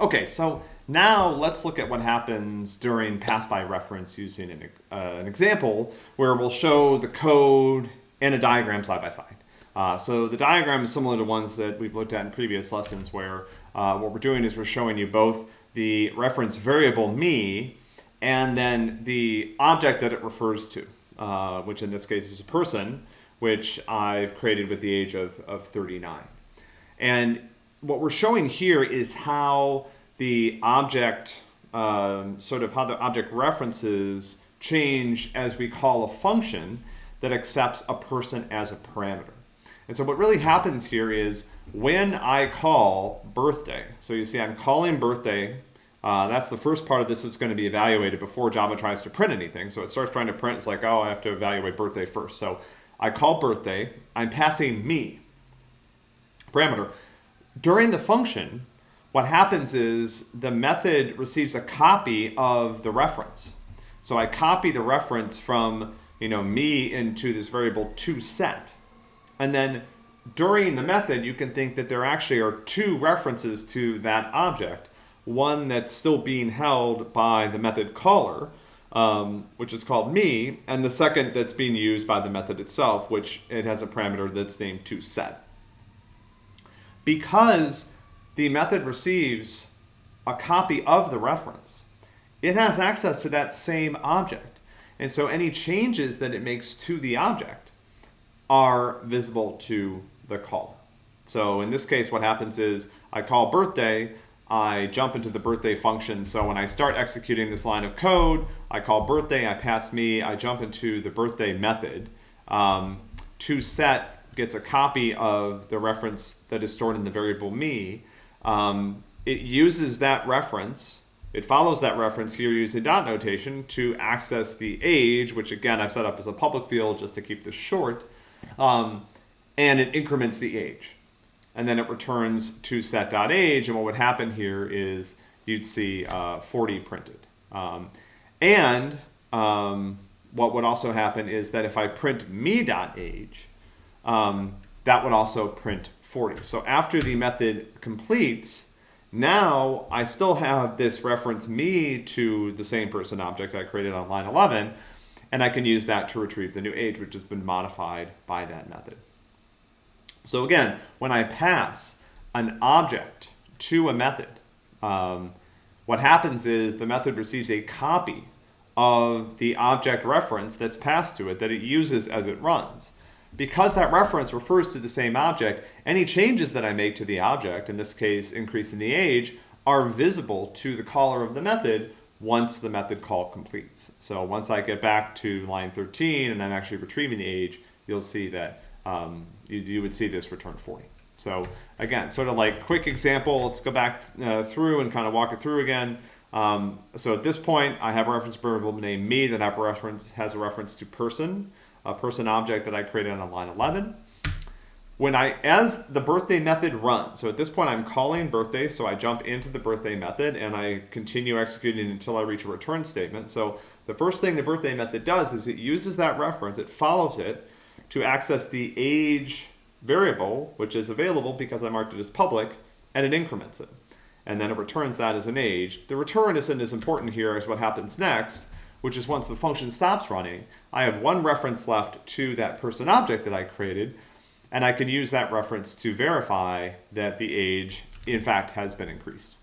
Okay, so now let's look at what happens during pass by reference using an, uh, an example where we'll show the code and a diagram side by side. Uh, so the diagram is similar to ones that we've looked at in previous lessons where uh, what we're doing is we're showing you both the reference variable me and then the object that it refers to, uh, which in this case is a person, which I've created with the age of, of 39. And what we're showing here is how the object, um, sort of how the object references change as we call a function that accepts a person as a parameter. And so what really happens here is when I call birthday, so you see I'm calling birthday, uh, that's the first part of this that's going to be evaluated before Java tries to print anything. So it starts trying to print, it's like, oh, I have to evaluate birthday first. So I call birthday, I'm passing me, parameter. During the function, what happens is the method receives a copy of the reference. So I copy the reference from you know me into this variable toSet. And then during the method, you can think that there actually are two references to that object. One that's still being held by the method caller, um, which is called me, and the second that's being used by the method itself, which it has a parameter that's named toSet. Because the method receives a copy of the reference, it has access to that same object. And so any changes that it makes to the object are visible to the caller. So in this case, what happens is I call birthday, I jump into the birthday function. So when I start executing this line of code, I call birthday, I pass me, I jump into the birthday method. Um, toSet gets a copy of the reference that is stored in the variable me. Um, it uses that reference, it follows that reference here using dot notation to access the age, which again I've set up as a public field just to keep this short, um, and it increments the age and then it returns toSet.age. And what would happen here is you'd see uh, 40 printed. Um, and um, what would also happen is that if I print me.age, um, that would also print 40. So after the method completes, now I still have this reference me to the same person object I created on line 11, and I can use that to retrieve the new age, which has been modified by that method. So again, when I pass an object to a method, um, what happens is the method receives a copy of the object reference that's passed to it that it uses as it runs. Because that reference refers to the same object, any changes that I make to the object, in this case increasing the age, are visible to the caller of the method once the method call completes. So once I get back to line 13 and I'm actually retrieving the age, you'll see that um, you, you would see this return 40. So again, sort of like quick example, let's go back uh, through and kind of walk it through again. Um, so at this point, I have a reference variable named me that have a reference, has a reference to person, a person object that I created on line 11. When I, as the birthday method runs, so at this point I'm calling birthday, so I jump into the birthday method and I continue executing until I reach a return statement. So the first thing the birthday method does is it uses that reference, it follows it, to access the age variable, which is available because I marked it as public, and it increments it. And then it returns that as an age. The return isn't as important here as what happens next, which is once the function stops running, I have one reference left to that person object that I created, and I can use that reference to verify that the age, in fact, has been increased.